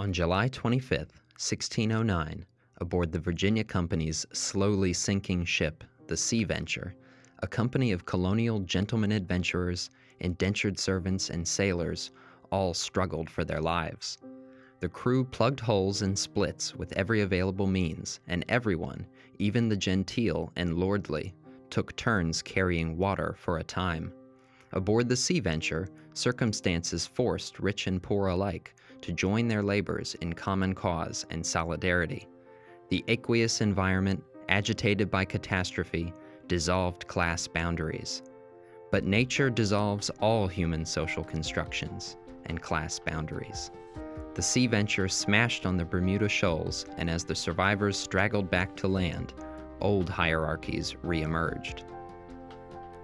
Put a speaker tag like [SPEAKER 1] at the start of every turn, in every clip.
[SPEAKER 1] On July 25, 1609, aboard the Virginia Company's slowly sinking ship, the Sea Venture, a company of colonial gentlemen adventurers, indentured servants, and sailors all struggled for their lives. The crew plugged holes and splits with every available means, and everyone, even the genteel and lordly, took turns carrying water for a time. Aboard the Sea Venture, circumstances forced rich and poor alike to join their labors in common cause and solidarity. The aqueous environment, agitated by catastrophe, dissolved class boundaries. But nature dissolves all human social constructions and class boundaries. The Sea Venture smashed on the Bermuda Shoals, and as the survivors straggled back to land, old hierarchies reemerged.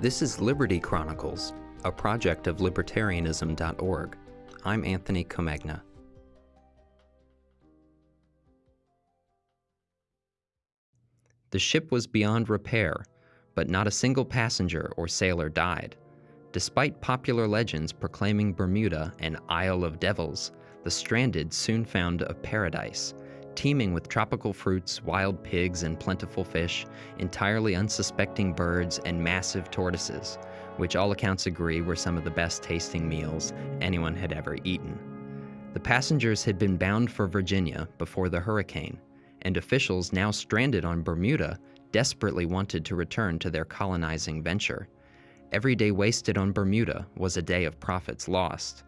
[SPEAKER 1] This is Liberty Chronicles, a project of libertarianism.org. I'm Anthony Comegna. The ship was beyond repair, but not a single passenger or sailor died. Despite popular legends proclaiming Bermuda an Isle of Devils, the stranded soon found a paradise, teeming with tropical fruits, wild pigs, and plentiful fish, entirely unsuspecting birds, and massive tortoises, which all accounts agree were some of the best tasting meals anyone had ever eaten. The passengers had been bound for Virginia before the hurricane, and officials now stranded on Bermuda desperately wanted to return to their colonizing venture. Every day wasted on Bermuda was a day of profits lost.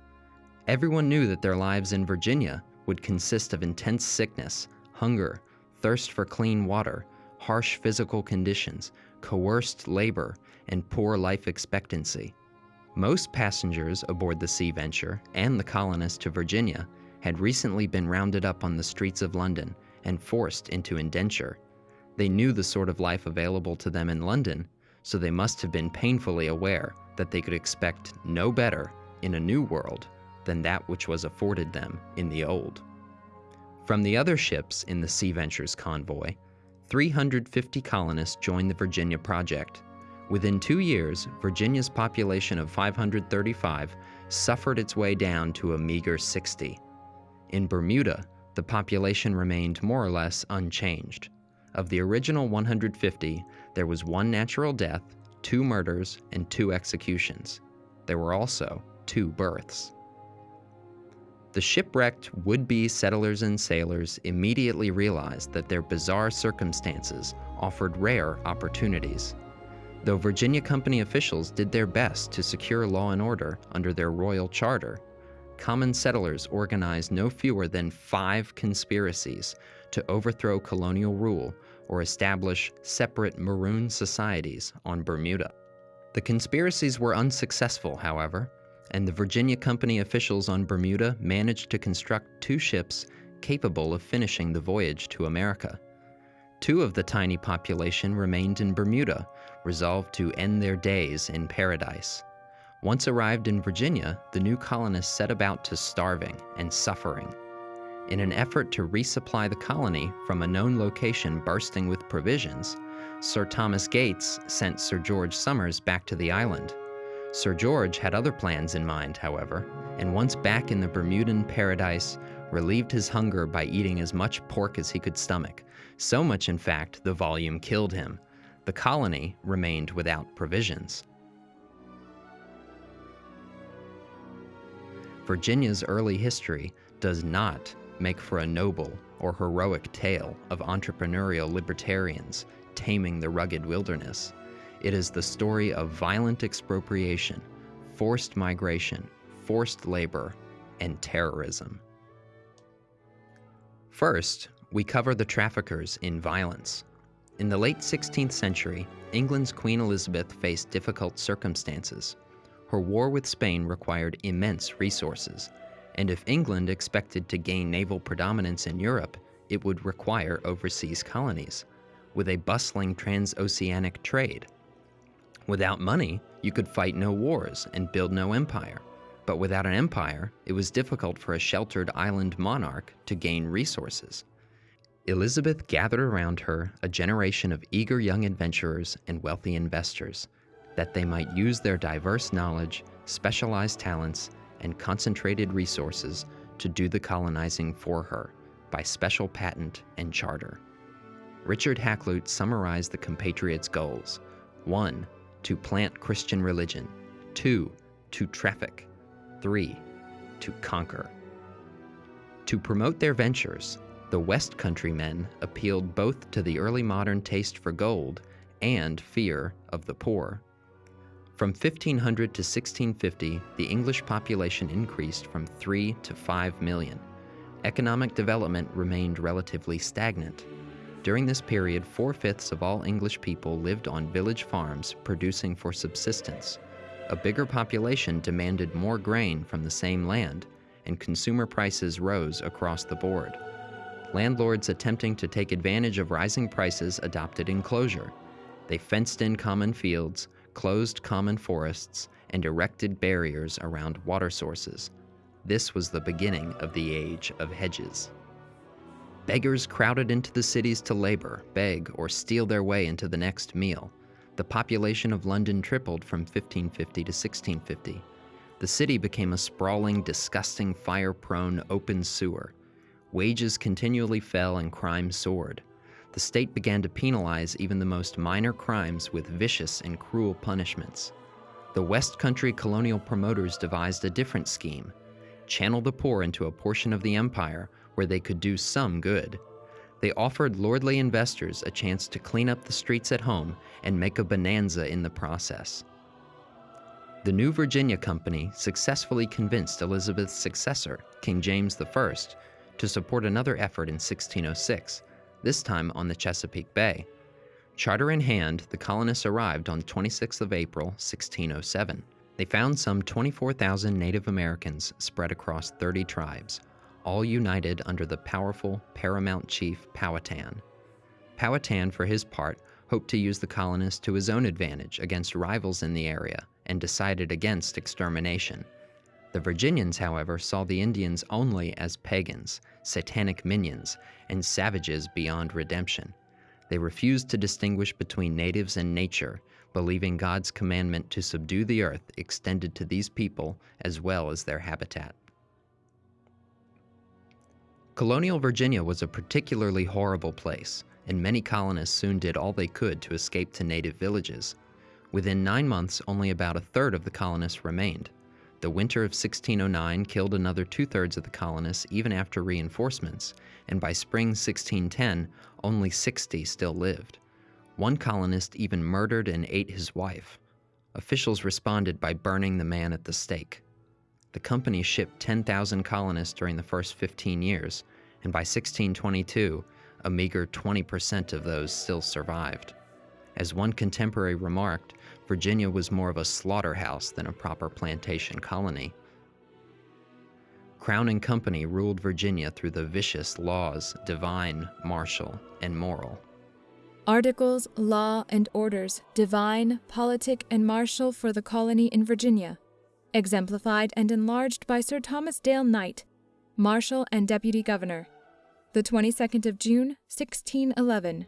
[SPEAKER 1] Everyone knew that their lives in Virginia would consist of intense sickness, hunger, thirst for clean water, harsh physical conditions, coerced labor, and poor life expectancy. Most passengers aboard the Sea Venture and the colonists to Virginia had recently been rounded up on the streets of London and forced into indenture. They knew the sort of life available to them in London, so they must have been painfully aware that they could expect no better in a new world than that which was afforded them in the old. From the other ships in the Sea Venture's convoy, 350 colonists joined the Virginia Project. Within two years, Virginia's population of 535 suffered its way down to a meager 60. In Bermuda, the population remained more or less unchanged. Of the original 150, there was one natural death, two murders, and two executions. There were also two births. The shipwrecked would be settlers and sailors immediately realized that their bizarre circumstances offered rare opportunities. Though Virginia Company officials did their best to secure law and order under their royal charter, common settlers organized no fewer than five conspiracies to overthrow colonial rule or establish separate maroon societies on Bermuda. The conspiracies were unsuccessful, however, and the Virginia Company officials on Bermuda managed to construct two ships capable of finishing the voyage to America. Two of the tiny population remained in Bermuda, resolved to end their days in paradise. Once arrived in Virginia, the new colonists set about to starving and suffering. In an effort to resupply the colony from a known location bursting with provisions, Sir Thomas Gates sent Sir George Somers back to the island. Sir George had other plans in mind, however, and once back in the Bermudan paradise, relieved his hunger by eating as much pork as he could stomach. So much, in fact, the volume killed him. The colony remained without provisions. Virginia's early history does not make for a noble or heroic tale of entrepreneurial libertarians taming the rugged wilderness. It is the story of violent expropriation, forced migration, forced labor, and terrorism. First, we cover the traffickers in violence. In the late 16th century, England's Queen Elizabeth faced difficult circumstances her war with Spain required immense resources, and if England expected to gain naval predominance in Europe, it would require overseas colonies, with a bustling transoceanic trade. Without money, you could fight no wars and build no empire. But without an empire, it was difficult for a sheltered island monarch to gain resources. Elizabeth gathered around her a generation of eager young adventurers and wealthy investors that they might use their diverse knowledge, specialized talents, and concentrated resources to do the colonizing for her by special patent and charter. Richard Hakluyt summarized the compatriots' goals 1. To plant Christian religion, 2. To traffic, 3. To conquer. To promote their ventures, the West Country men appealed both to the early modern taste for gold and fear of the poor. From 1500 to 1650, the English population increased from 3 to 5 million. Economic development remained relatively stagnant. During this period, four fifths of all English people lived on village farms producing for subsistence. A bigger population demanded more grain from the same land, and consumer prices rose across the board. Landlords attempting to take advantage of rising prices adopted enclosure. They fenced in common fields, closed common forests, and erected barriers around water sources. This was the beginning of the age of hedges. Beggars crowded into the cities to labor, beg, or steal their way into the next meal. The population of London tripled from 1550 to 1650. The city became a sprawling, disgusting, fire prone open sewer. Wages continually fell and crime soared. The state began to penalize even the most minor crimes with vicious and cruel punishments. The West Country colonial promoters devised a different scheme channel the poor into a portion of the empire where they could do some good. They offered lordly investors a chance to clean up the streets at home and make a bonanza in the process. The New Virginia Company successfully convinced Elizabeth's successor, King James I, to support another effort in 1606, this time on the Chesapeake Bay. Charter in hand, the colonists arrived on 26th of April, 1607. They found some 24,000 Native Americans spread across 30 tribes, all united under the powerful paramount chief Powhatan. Powhatan, for his part, hoped to use the colonists to his own advantage against rivals in the area and decided against extermination. The Virginians, however, saw the Indians only as pagans, satanic minions, and savages beyond redemption. They refused to distinguish between natives and nature, believing God's commandment to subdue the earth extended to these people as well as their habitat. Colonial Virginia was a particularly horrible place, and many colonists soon did all they could to escape to native villages. Within nine months, only about a third of the colonists remained. The winter of 1609 killed another two thirds of the colonists even after reinforcements, and by spring 1610, only 60 still lived. One colonist even murdered and ate his wife. Officials responded by burning the man at the stake. The company shipped 10,000 colonists during the first 15 years, and by 1622, a meager 20% of those still survived. As one contemporary remarked, Virginia was more of a slaughterhouse than a proper plantation colony. Crown and Company ruled Virginia through the vicious laws, divine, martial, and moral.
[SPEAKER 2] Articles, law, and orders, divine, politic, and martial for the colony in Virginia, exemplified and enlarged by Sir Thomas Dale Knight, Marshal and Deputy Governor, the 22nd of June, 1611.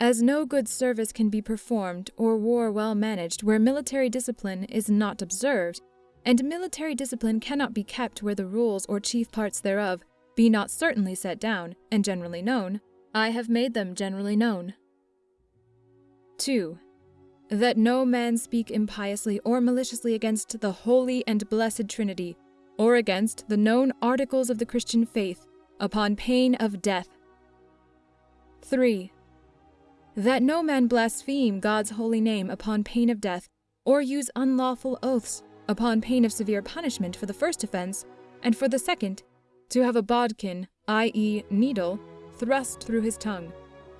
[SPEAKER 2] As no good service can be performed or war well managed where military discipline is not observed, and military discipline cannot be kept where the rules or chief parts thereof be not certainly set down and generally known, I have made them generally known. 2. That no man speak impiously or maliciously against the holy and blessed Trinity, or against the known articles of the Christian faith, upon pain of death. 3 that no man blaspheme God's holy name upon pain of death, or use unlawful oaths upon pain of severe punishment for the first offense, and for the second, to have a bodkin, i.e., needle, thrust through his tongue,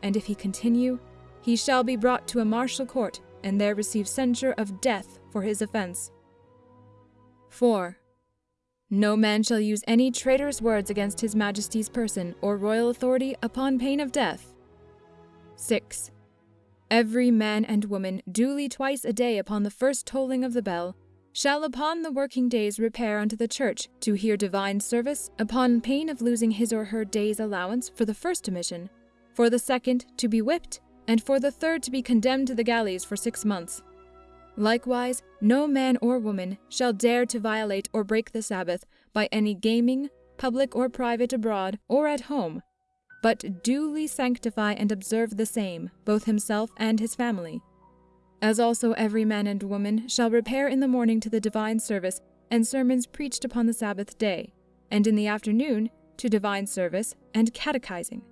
[SPEAKER 2] and if he continue, he shall be brought to a martial court, and there receive censure of death for his offense. 4. No man shall use any traitorous words against his majesty's person or royal authority upon pain of death. 6. Every man and woman, duly twice a day upon the first tolling of the bell, shall upon the working days repair unto the church to hear divine service, upon pain of losing his or her day's allowance for the first omission, for the second to be whipped, and for the third to be condemned to the galleys for six months. Likewise, no man or woman shall dare to violate or break the Sabbath by any gaming, public or private abroad or at home, but duly sanctify and observe the same, both himself and his family. As also every man and woman shall repair in the morning to the divine service and sermons preached upon the Sabbath day, and in the afternoon to divine service and catechizing,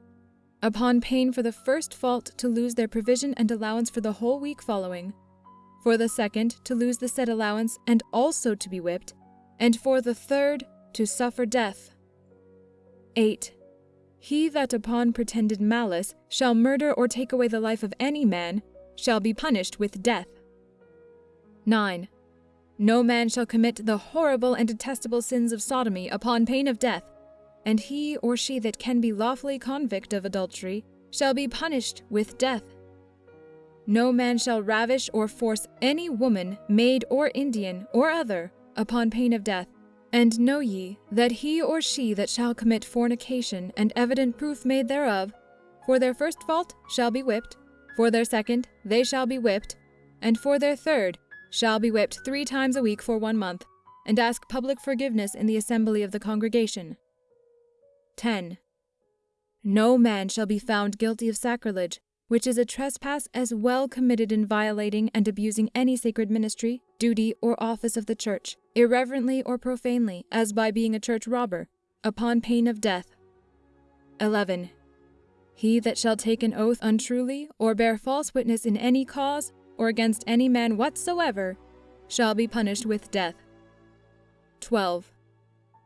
[SPEAKER 2] upon pain for the first fault to lose their provision and allowance for the whole week following, for the second to lose the said allowance and also to be whipped, and for the third to suffer death. 8. He that upon pretended malice shall murder or take away the life of any man shall be punished with death. 9. No man shall commit the horrible and detestable sins of sodomy upon pain of death, and he or she that can be lawfully convict of adultery shall be punished with death. No man shall ravish or force any woman, maid or Indian, or other, upon pain of death. And know ye that he or she that shall commit fornication, and evident proof made thereof, for their first fault shall be whipped, for their second they shall be whipped, and for their third shall be whipped three times a week for one month, and ask public forgiveness in the assembly of the congregation. 10. No man shall be found guilty of sacrilege, which is a trespass as well committed in violating and abusing any sacred ministry, duty, or office of the church, irreverently or profanely, as by being a church robber, upon pain of death. 11. He that shall take an oath untruly, or bear false witness in any cause, or against any man whatsoever, shall be punished with death. 12.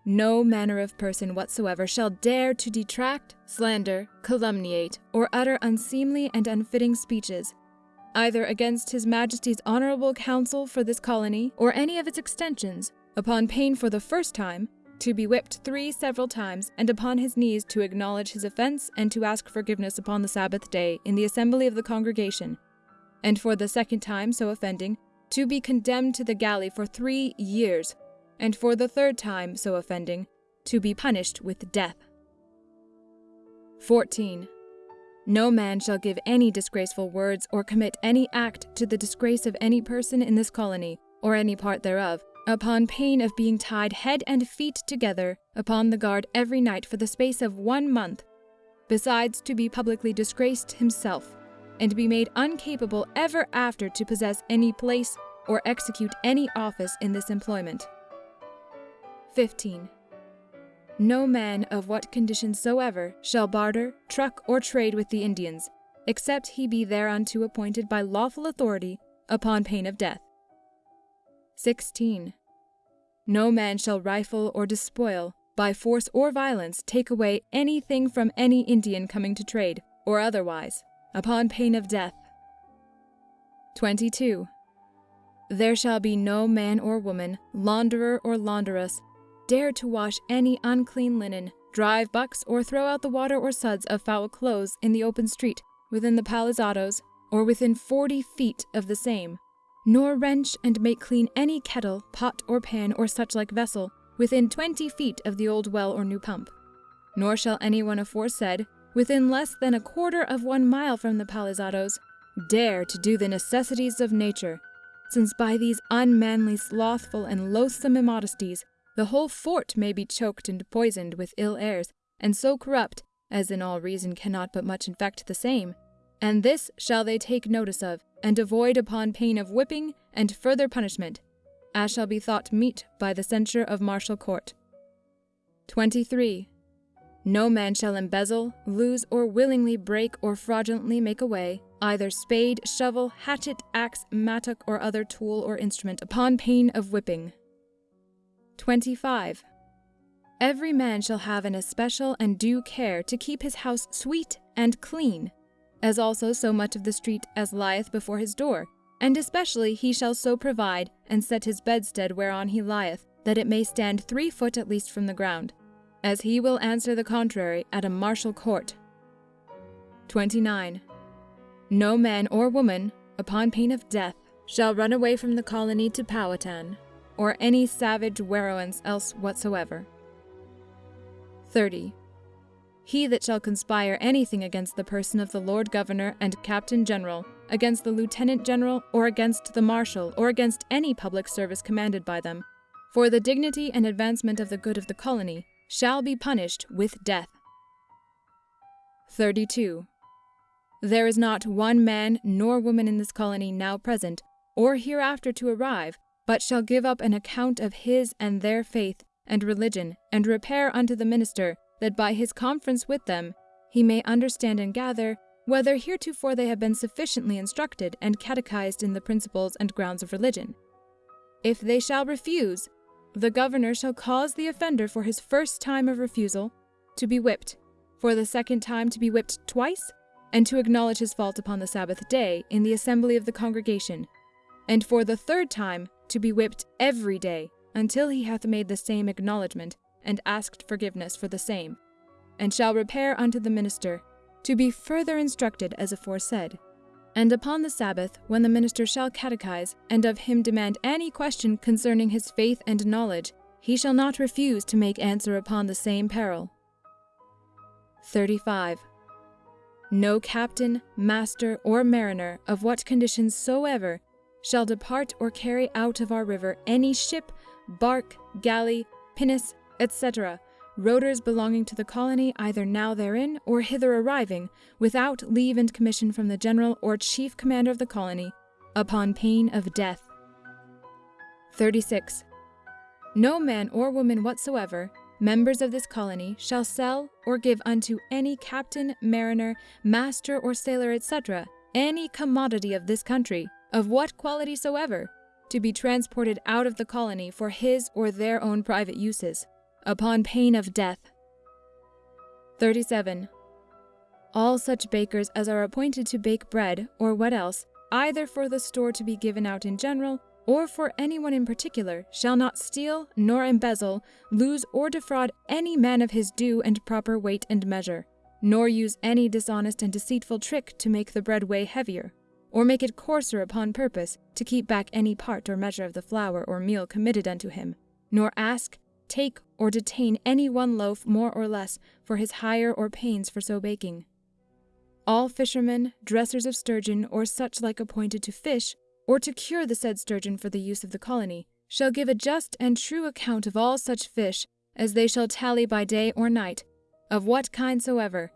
[SPEAKER 2] No manner of person whatsoever shall dare to detract, slander, calumniate, or utter unseemly and unfitting speeches, either against His Majesty's honorable council for this colony or any of its extensions, upon pain for the first time to be whipped three several times, and upon his knees to acknowledge his offense and to ask forgiveness upon the Sabbath day in the assembly of the congregation, and for the second time so offending, to be condemned to the galley for three years and for the third time so offending, to be punished with death. 14. No man shall give any disgraceful words or commit any act to the disgrace of any person in this colony, or any part thereof, upon pain of being tied head and feet together upon the guard every night for the space of one month, besides to be publicly disgraced himself, and be made uncapable ever after to possess any place or execute any office in this employment. 15. No man of what condition soever shall barter, truck, or trade with the Indians, except he be thereunto appointed by lawful authority, upon pain of death. 16. No man shall rifle or despoil, by force or violence, take away anything from any Indian coming to trade, or otherwise, upon pain of death. 22. There shall be no man or woman, launderer or launderess, dare to wash any unclean linen, drive bucks, or throw out the water or suds of foul clothes in the open street, within the palisadoes, or within forty feet of the same, nor wrench and make clean any kettle, pot, or pan, or such like vessel, within twenty feet of the old well or new pump. Nor shall any one aforesaid, within less than a quarter of one mile from the palisadoes, dare to do the necessities of nature, since by these unmanly, slothful, and loathsome immodesties the whole fort may be choked and poisoned with ill airs, and so corrupt, as in all reason cannot but much infect the same. And this shall they take notice of, and avoid upon pain of whipping and further punishment, as shall be thought meet by the censure of martial court. 23. No man shall embezzle, lose, or willingly break or fraudulently make away either spade, shovel, hatchet, axe, mattock, or other tool or instrument upon pain of whipping. 25. Every man shall have an especial and due care to keep his house sweet and clean, as also so much of the street as lieth before his door, and especially he shall so provide and set his bedstead whereon he lieth, that it may stand three foot at least from the ground, as he will answer the contrary at a martial court. 29. No man or woman, upon pain of death, shall run away from the colony to Powhatan, or any savage werowance else whatsoever. 30. He that shall conspire anything against the person of the Lord Governor and Captain General, against the Lieutenant General, or against the Marshal, or against any public service commanded by them, for the dignity and advancement of the good of the colony, shall be punished with death. 32. There is not one man nor woman in this colony now present, or hereafter to arrive, but shall give up an account of his and their faith and religion, and repair unto the minister, that by his conference with them he may understand and gather whether heretofore they have been sufficiently instructed and catechized in the principles and grounds of religion. If they shall refuse, the governor shall cause the offender for his first time of refusal to be whipped, for the second time to be whipped twice, and to acknowledge his fault upon the Sabbath day in the assembly of the congregation, and for the third time to be whipped every day until he hath made the same acknowledgment and asked forgiveness for the same, and shall repair unto the minister to be further instructed as aforesaid. And upon the Sabbath, when the minister shall catechize, and of him demand any question concerning his faith and knowledge, he shall not refuse to make answer upon the same peril. 35. No captain, master, or mariner, of what conditions soever, shall depart or carry out of our river any ship, bark, galley, pinnace, etc., rotors belonging to the colony either now therein or hither arriving, without leave and commission from the general or chief commander of the colony, upon pain of death. 36. No man or woman whatsoever, members of this colony, shall sell or give unto any captain, mariner, master, or sailor, etc., any commodity of this country, of what quality soever, to be transported out of the colony for his or their own private uses upon pain of death. 37. All such bakers as are appointed to bake bread, or what else, either for the store to be given out in general, or for anyone in particular, shall not steal, nor embezzle, lose, or defraud any man of his due and proper weight and measure, nor use any dishonest and deceitful trick to make the bread weigh heavier, or make it coarser upon purpose to keep back any part or measure of the flour or meal committed unto him, nor ask, take, or detain any one loaf more or less for his hire or pains for so baking. All fishermen, dressers of sturgeon, or such like appointed to fish, or to cure the said sturgeon for the use of the colony, shall give a just and true account of all such fish as they shall tally by day or night, of what kind soever,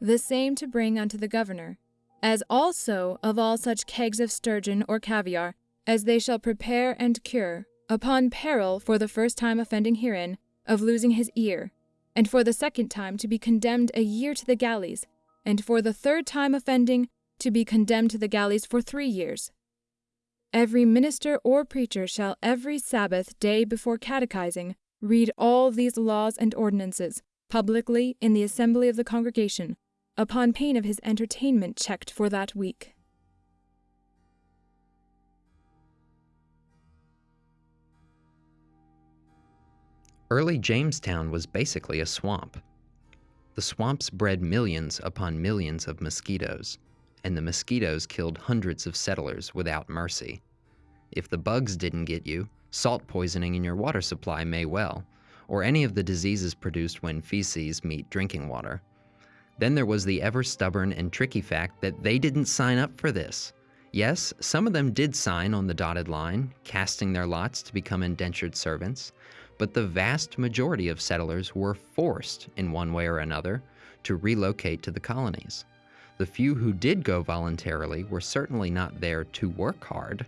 [SPEAKER 2] the same to bring unto the governor, as also of all such kegs of sturgeon or caviar as they shall prepare and cure, upon peril for the first time offending herein of losing his ear, and for the second time to be condemned a year to the galleys, and for the third time offending to be condemned to the galleys for three years. Every minister or preacher shall every Sabbath day before catechizing read all these laws and ordinances publicly in the assembly of the congregation, upon pain of his entertainment checked for that week.
[SPEAKER 1] Early Jamestown was basically a swamp. The swamps bred millions upon millions of mosquitoes, and the mosquitoes killed hundreds of settlers without mercy. If the bugs didn't get you, salt poisoning in your water supply may well, or any of the diseases produced when feces meet drinking water. Then there was the ever stubborn and tricky fact that they didn't sign up for this. Yes, some of them did sign on the dotted line, casting their lots to become indentured servants, but the vast majority of settlers were forced, in one way or another, to relocate to the colonies. The few who did go voluntarily were certainly not there to work hard.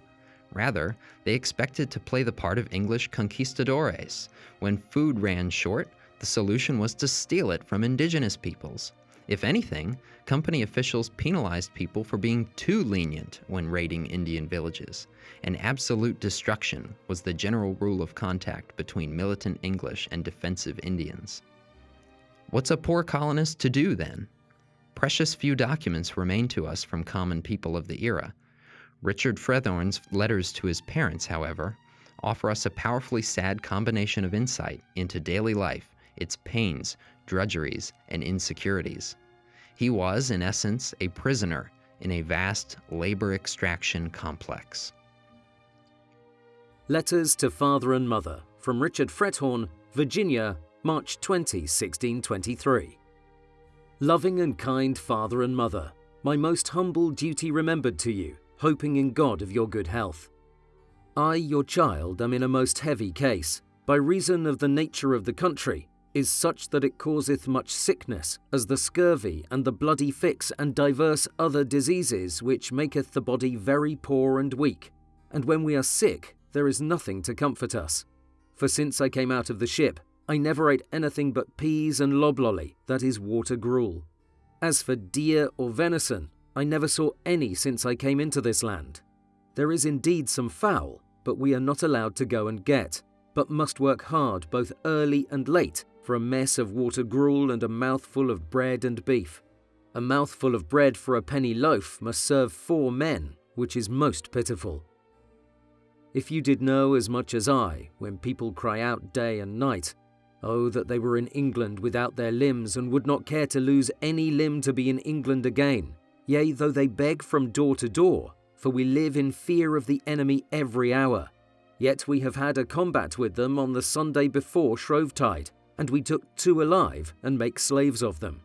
[SPEAKER 1] Rather, they expected to play the part of English conquistadores. When food ran short, the solution was to steal it from indigenous peoples. If anything, company officials penalized people for being too lenient when raiding Indian villages, and absolute destruction was the general rule of contact between militant English and defensive Indians. What's a poor colonist to do then? Precious few documents remain to us from common people of the era. Richard Frethorne's letters to his parents, however, offer us a powerfully sad combination of insight into daily life, its pains, drudgeries, and insecurities. He was, in essence, a prisoner in a vast labor extraction complex.
[SPEAKER 3] Letters to Father and Mother from Richard Frethorne, Virginia, March 20, 1623. Loving and kind Father and Mother, my most humble duty remembered to you, hoping in God of your good health. I, your child, am in a most heavy case, by reason of the nature of the country, is such that it causeth much sickness, as the scurvy and the bloody flux and divers other diseases, which maketh the body very poor and weak. And when we are sick, there is nothing to comfort us. For since I came out of the ship, I never ate anything but peas and loblolly, that is water gruel. As for deer or venison, I never saw any since I came into this land. There is indeed some fowl, but we are not allowed to go and get, but must work hard both early and late for a mess of water gruel and a mouthful of bread and beef. A mouthful of bread for a penny loaf must serve four men, which is most pitiful. If you did know as much as I, when people cry out day and night, Oh, that they were in England without their limbs, and would not care to lose any limb to be in England again. Yea, though they beg from door to door, for we live in fear of the enemy every hour. Yet we have had a combat with them on the Sunday before Shrovetide, and we took two alive and make slaves of them.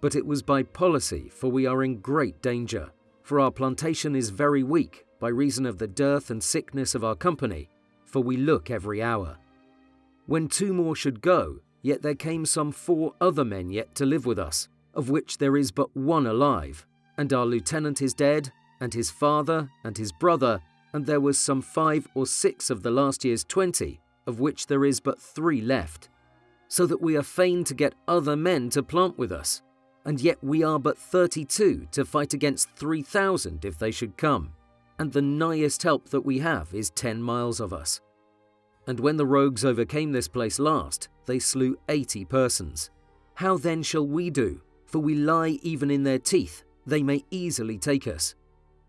[SPEAKER 3] But it was by policy, for we are in great danger, for our plantation is very weak by reason of the dearth and sickness of our company, for we look every hour when two more should go, yet there came some four other men yet to live with us, of which there is but one alive, and our lieutenant is dead, and his father, and his brother, and there was some five or six of the last year's twenty, of which there is but three left. So that we are fain to get other men to plant with us, and yet we are but thirty two to fight against three thousand if they should come, and the nighest help that we have is ten miles of us and when the rogues overcame this place last, they slew eighty persons. How then shall we do? For we lie even in their teeth, they may easily take us.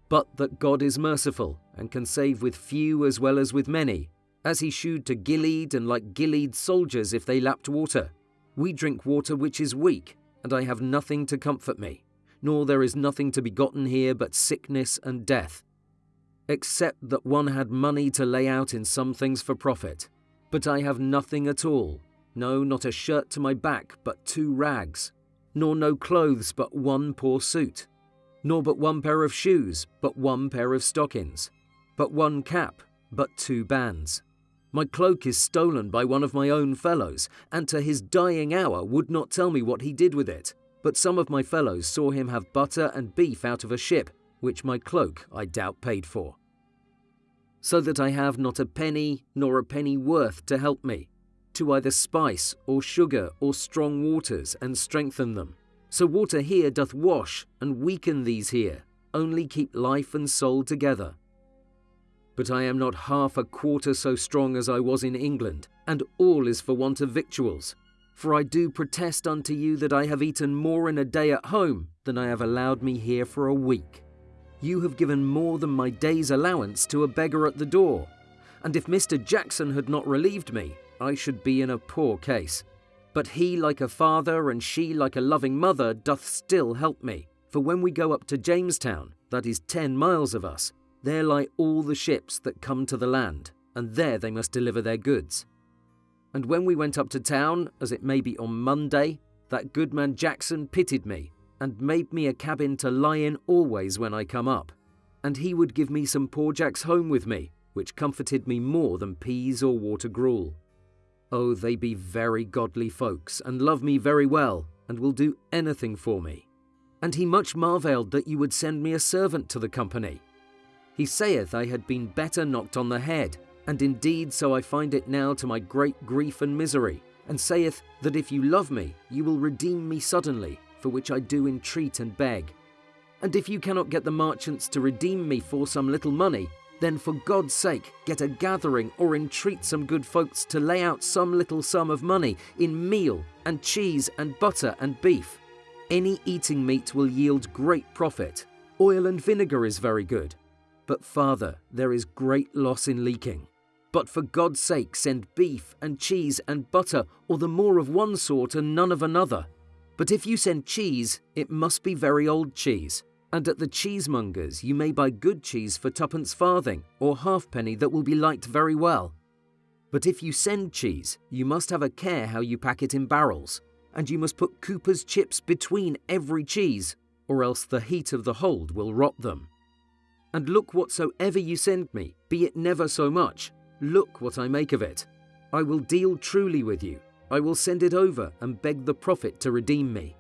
[SPEAKER 3] But that God is merciful, and can save with few as well as with many, as he shewed to Gilead and like Gilead soldiers if they lapped water. We drink water which is weak, and I have nothing to comfort me, nor there is nothing to be gotten here but sickness and death except that one had money to lay out in some things for profit. But I have nothing at all, no, not a shirt to my back, but two rags, nor no clothes but one poor suit, nor but one pair of shoes, but one pair of stockings, but one cap, but two bands. My cloak is stolen by one of my own fellows, and to his dying hour would not tell me what he did with it. But some of my fellows saw him have butter and beef out of a ship, which my cloak, I doubt, paid for so that I have not a penny nor a penny worth to help me, to either spice or sugar or strong waters and strengthen them. So water here doth wash and weaken these here, only keep life and soul together. But I am not half a quarter so strong as I was in England, and all is for want of victuals. For I do protest unto you that I have eaten more in a day at home than I have allowed me here for a week. You have given more than my day's allowance to a beggar at the door, and if Mr. Jackson had not relieved me, I should be in a poor case. But he, like a father, and she, like a loving mother, doth still help me. For when we go up to Jamestown, that is ten miles of us, there lie all the ships that come to the land, and there they must deliver their goods. And when we went up to town, as it may be on Monday, that good man Jackson pitied me and made me a cabin to lie in always when I come up. And he would give me some poor jacks home with me, which comforted me more than peas or water gruel. Oh, they be very godly folks, and love me very well, and will do anything for me. And he much marvelled that you would send me a servant to the company. He saith I had been better knocked on the head, and indeed so I find it now to my great grief and misery, and saith that if you love me, you will redeem me suddenly, for which I do entreat and beg. And if you cannot get the merchants to redeem me for some little money, then for God's sake get a gathering or entreat some good folks to lay out some little sum of money in meal and cheese and butter and beef. Any eating meat will yield great profit. Oil and vinegar is very good. But, Father, there is great loss in leaking. But for God's sake, send beef and cheese and butter, or the more of one sort and none of another. But if you send cheese, it must be very old cheese. And at the cheesemongers you may buy good cheese for twopence farthing or halfpenny that will be liked very well. But if you send cheese, you must have a care how you pack it in barrels, and you must put cooper's chips between every cheese, or else the heat of the hold will rot them. And look whatsoever you send me, be it never so much, look what I make of it. I will deal truly with you. I will send it over and beg the profit to redeem me.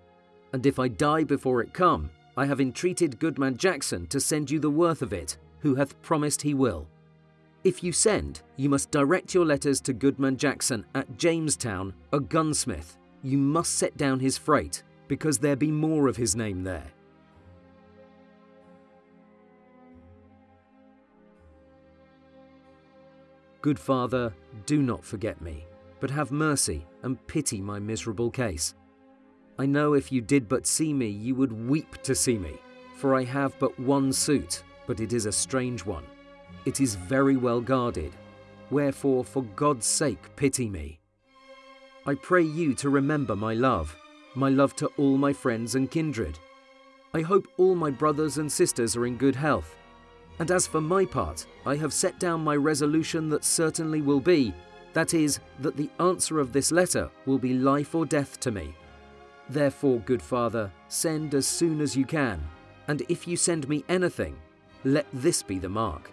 [SPEAKER 3] And if I die before it come, I have entreated Goodman Jackson to send you the worth of it, who hath promised he will. If you send, you must direct your letters to Goodman Jackson at Jamestown, a gunsmith. You must set down his freight, because there be more of his name there. Good Father, do not forget me, but have mercy and pity my miserable case. I know if you did but see me, you would weep to see me, for I have but one suit, but it is a strange one. It is very well guarded, wherefore for God's sake pity me. I pray you to remember my love, my love to all my friends and kindred. I hope all my brothers and sisters are in good health. And as for my part, I have set down my resolution that certainly will be, that is, that the answer of this letter will be life or death to me. Therefore, good Father, send as soon as you can, and if you send me anything, let this be the mark.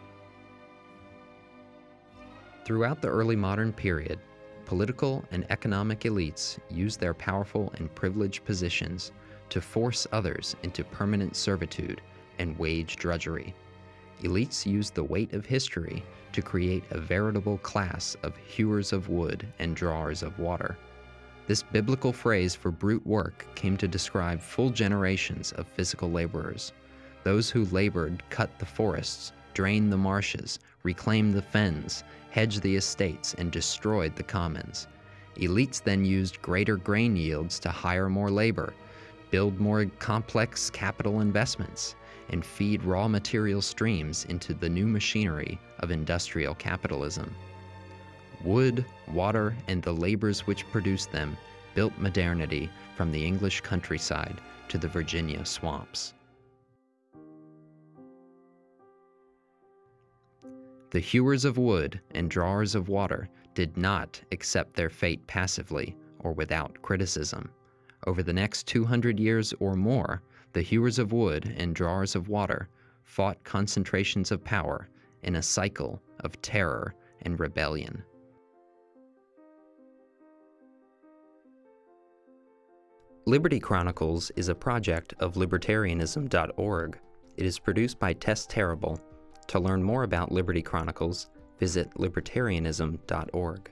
[SPEAKER 1] Throughout the early modern period, political and economic elites used their powerful and privileged positions to force others into permanent servitude and wage drudgery. Elites used the weight of history to create a veritable class of hewers of wood and drawers of water. This biblical phrase for brute work came to describe full generations of physical laborers. Those who labored cut the forests, drained the marshes, reclaimed the fens, hedged the estates, and destroyed the commons. Elites then used greater grain yields to hire more labor, build more complex capital investments, and feed raw material streams into the new machinery of industrial capitalism. Wood, water, and the labors which produced them built modernity from the English countryside to the Virginia swamps. The hewers of wood and drawers of water did not accept their fate passively or without criticism. Over the next 200 years or more, the hewers of wood and drawers of water fought concentrations of power in a cycle of terror and rebellion. Liberty Chronicles is a project of libertarianism.org. It is produced by Tess Terrible. To learn more about Liberty Chronicles, visit libertarianism.org.